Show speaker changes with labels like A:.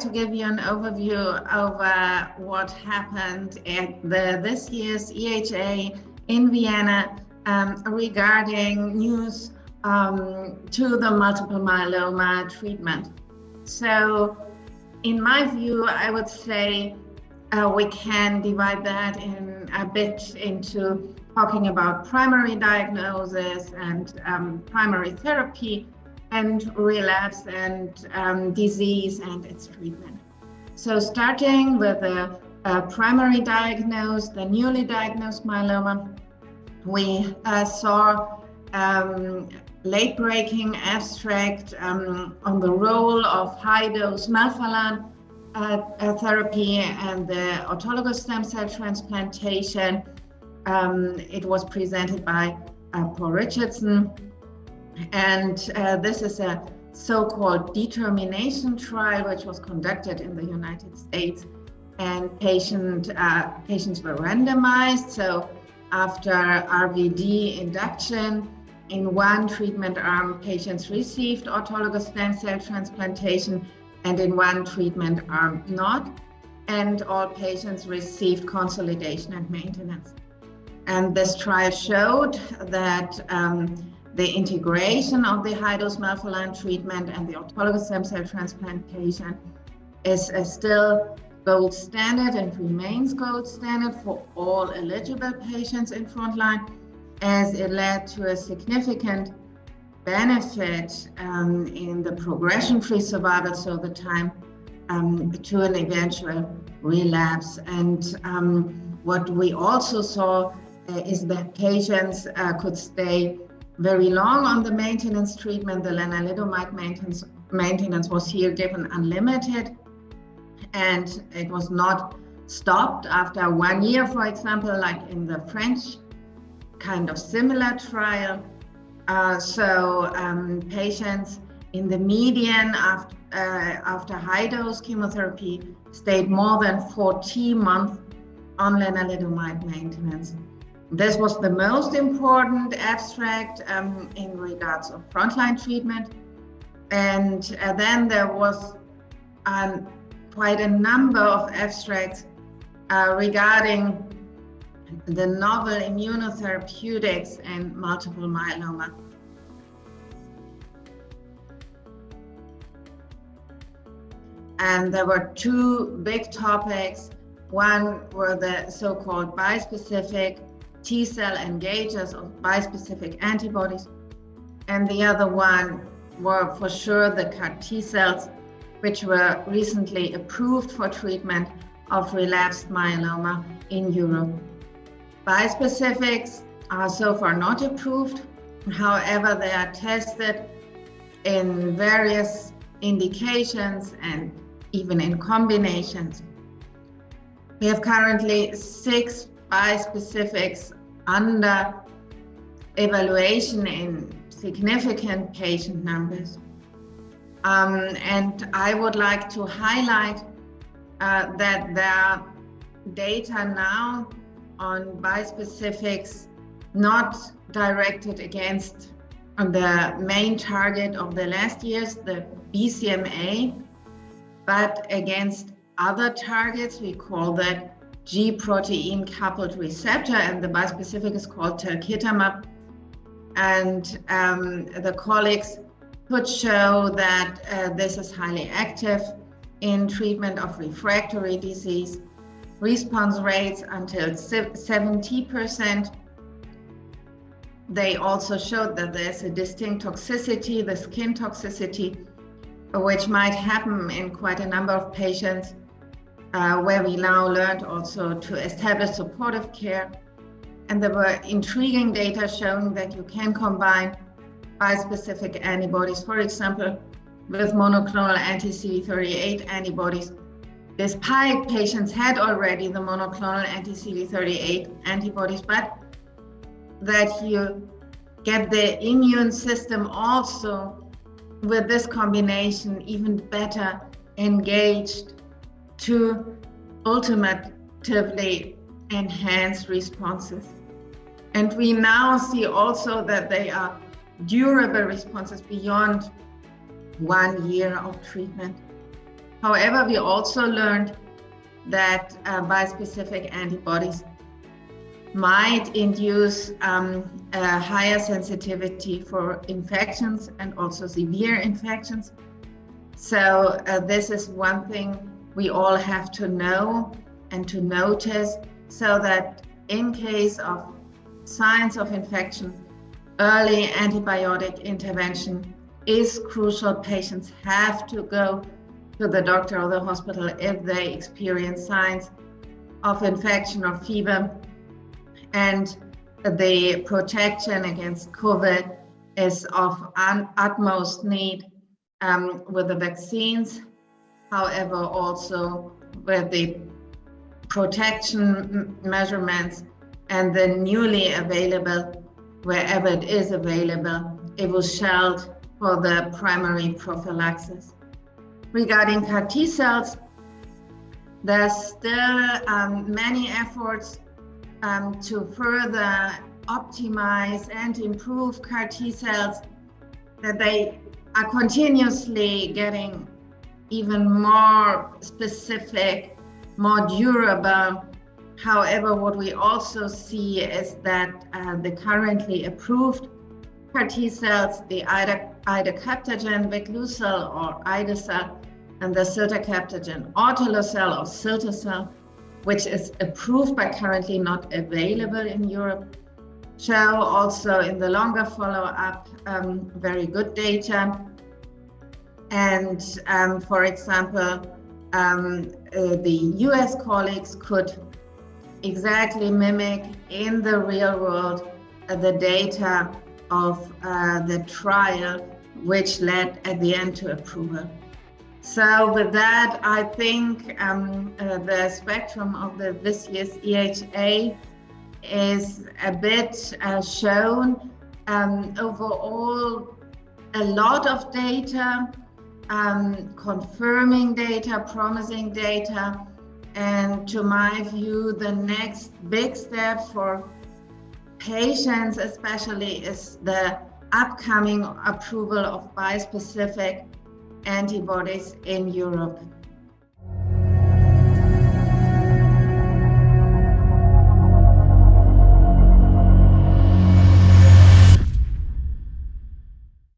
A: to give you an overview over what happened at the this year's EHA in Vienna um, regarding news um, to the multiple myeloma treatment. So in my view, I would say uh, we can divide that in a bit into talking about primary diagnosis and um, primary therapy and relapse and um, disease and its treatment. So starting with the primary diagnosed, the newly diagnosed myeloma, we uh, saw um, late-breaking abstract um, on the role of high-dose melphalan uh, uh, therapy and the autologous stem cell transplantation. Um, it was presented by uh, Paul Richardson. And uh, this is a so-called determination trial, which was conducted in the United States. And patient, uh, patients were randomized. So after RVD induction, in one treatment arm, patients received autologous stem cell transplantation and in one treatment arm not. And all patients received consolidation and maintenance. And this trial showed that um, the integration of the high-dose melphalan treatment and the autologous stem cell transplantation is still gold standard and remains gold standard for all eligible patients in frontline as it led to a significant benefit um, in the progression-free survival, so the time um, to an eventual relapse. And um, what we also saw uh, is that patients uh, could stay very long on the maintenance treatment. The lenalidomide maintenance, maintenance was here given unlimited and it was not stopped after one year, for example, like in the French kind of similar trial. Uh, so um, patients in the median after, uh, after high dose chemotherapy stayed more than 14 months on lenalidomide maintenance. This was the most important abstract um, in regards of frontline treatment. And uh, then there was um, quite a number of abstracts uh, regarding the novel immunotherapeutics and multiple myeloma. And there were two big topics. One were the so-called bispecific T-cell engagers or bispecific antibodies. And the other one were for sure the CAR T cells, which were recently approved for treatment of relapsed myeloma in Europe. Bispecifics are so far not approved. However, they are tested in various indications and even in combinations. We have currently six bispecifics under evaluation in significant patient numbers. Um, and I would like to highlight uh, that there are data now on bispecifics not directed against the main target of the last years, the BCMA, but against other targets. We call that G protein coupled receptor, and the bispecific is called talquetamab. And um, the colleagues could show that uh, this is highly active in treatment of refractory disease response rates until 70%. They also showed that there's a distinct toxicity, the skin toxicity, which might happen in quite a number of patients, uh, where we now learned also to establish supportive care. And there were intriguing data showing that you can combine bispecific antibodies, for example, with monoclonal anti-CD38 antibodies despite patients had already the monoclonal anti-CD38 antibodies, but that you get the immune system also with this combination even better engaged to ultimately enhance responses. And we now see also that they are durable responses beyond one year of treatment. However, we also learned that uh, bispecific antibodies might induce um, a higher sensitivity for infections and also severe infections. So uh, this is one thing we all have to know and to notice so that in case of signs of infection, early antibiotic intervention is crucial. Patients have to go to the doctor or the hospital if they experience signs of infection or fever. And the protection against COVID is of utmost need um, with the vaccines. However, also with the protection measurements and the newly available, wherever it is available, Evusheld for the primary prophylaxis. Regarding CAR T cells, there's still um, many efforts um, to further optimize and improve CAR T cells, that they are continuously getting even more specific, more durable. However, what we also see is that uh, the currently approved CAR T cells, the idecabtagene, vicleucel or ide-cel, and the ciltacabtagene autoleucel or cilta-cel, which is approved but currently not available in Europe, show also in the longer follow-up um, very good data. And um, for example, um, uh, the US colleagues could exactly mimic in the real world uh, the data of uh, the trial, which led at the end to approval. So with that, I think um, uh, the spectrum of the this year's EHA is a bit uh, shown. Um, overall, a lot of data, um, confirming data, promising data, and to my view, the next big step for patients especially is the upcoming approval of bispecific antibodies in Europe.